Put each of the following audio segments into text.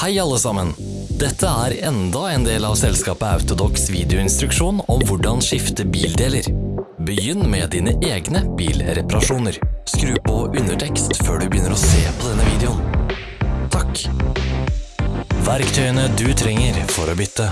Hei alle sammen! Dette er enda en del av selskapet Autodox videoinstruksjon om hvordan skifte bildeler. Begynn med dine egne bilreparasjoner. Skru på undertekst før du begynner å se på denne videoen. Takk. Verktøyene du trenger for å bytte.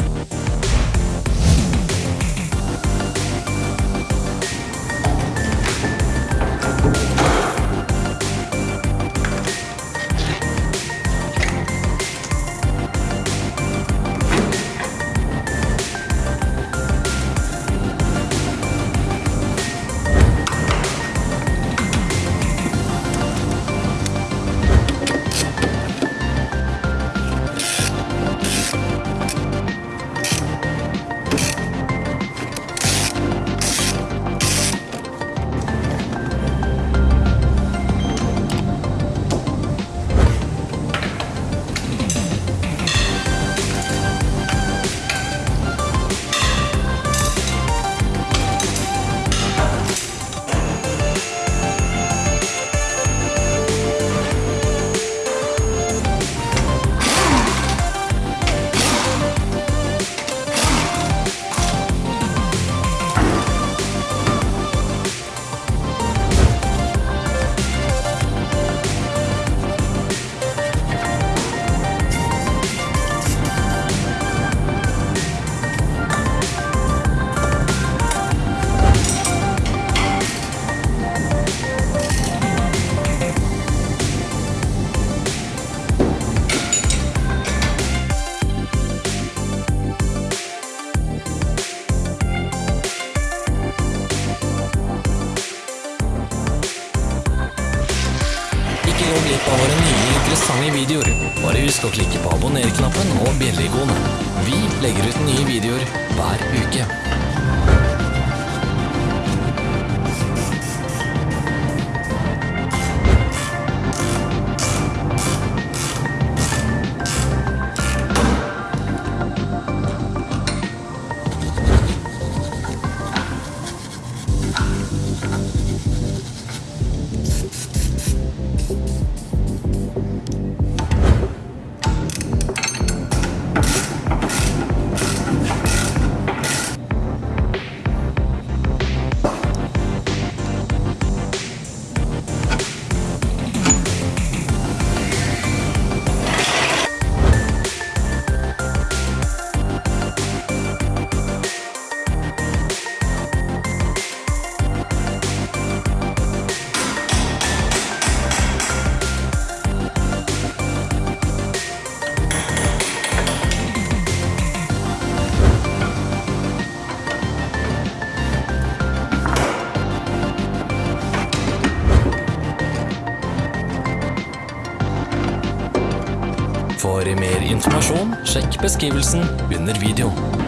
Ikke gå glipp av våre nye interessante videoer. Bare husk å klikke på abonner-knappen og bjelle-ikonet. Vi legger ut nye videoer hver uke. For mer informasjon, sjekk beskrivelsen under videoen.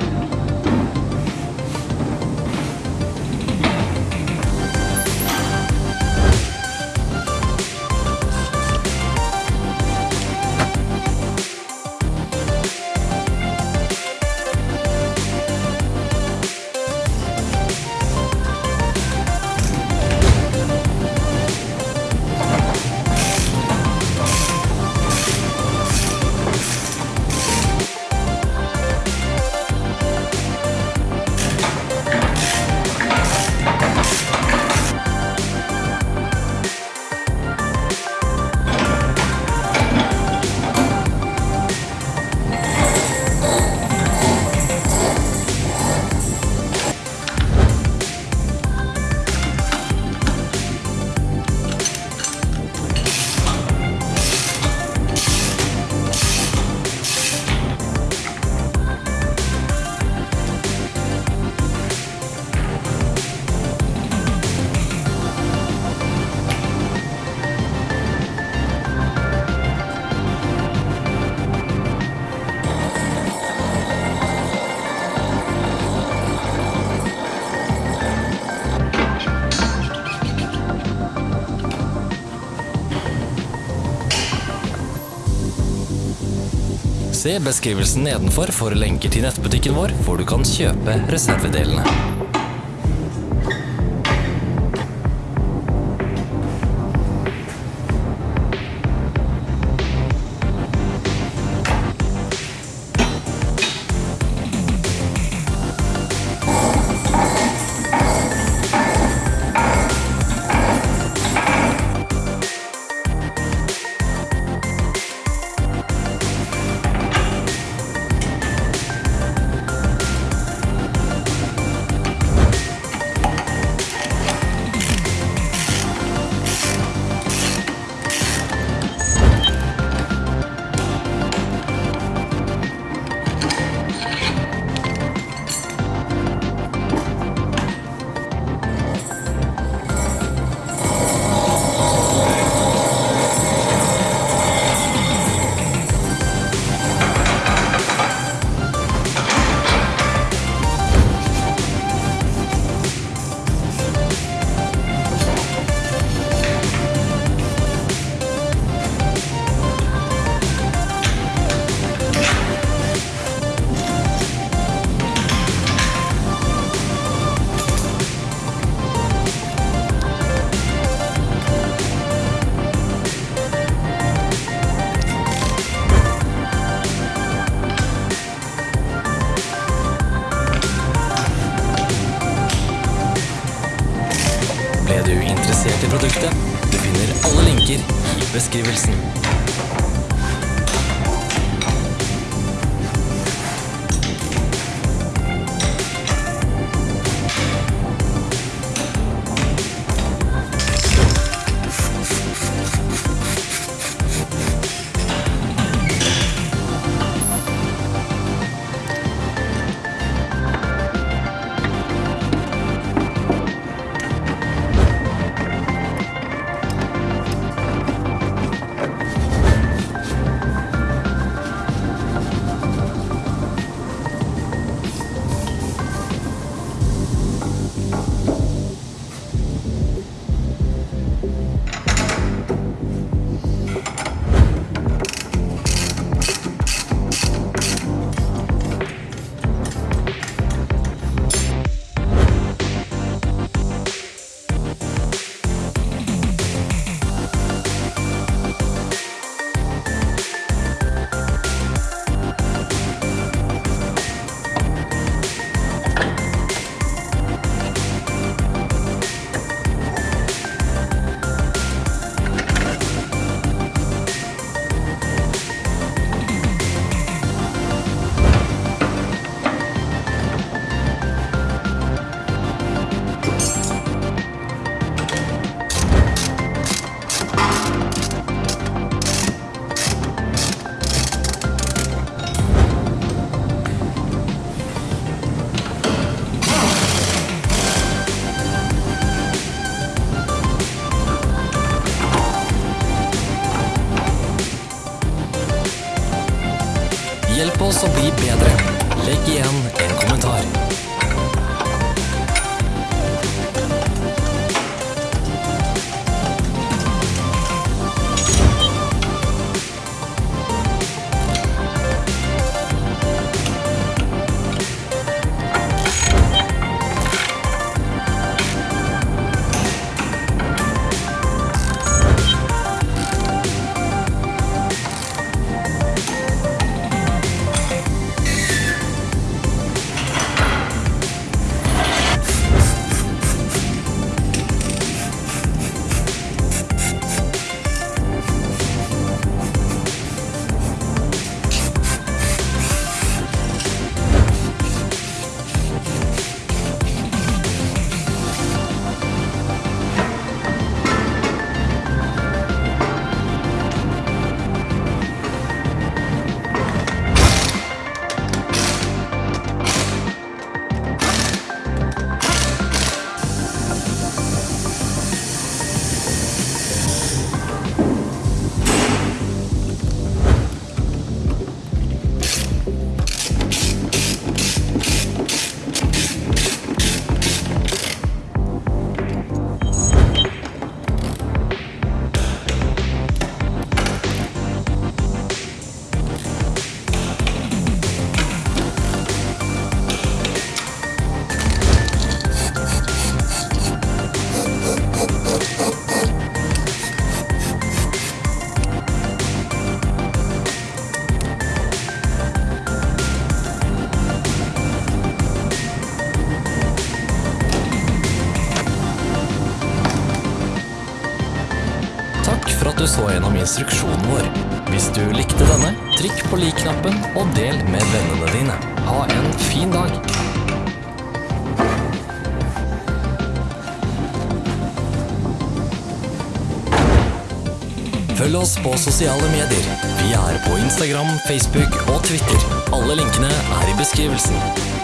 Se beskrivelsen nedenfor for lenker til nettbutikken vår, hvor du kan kjøpe reservedelene. interessert i produktet. Du finner alle linker i beskrivelsen. Bedre. Legg igjen en kommentar. Instruksjonen vår. Hvis du likte denne, trykk på lik-knappen og del med vennene dine. Ha en fin dag! Følg oss på sosiale medier. Vi er på Instagram, Facebook og Twitter. Alle linkene er i beskrivelsen.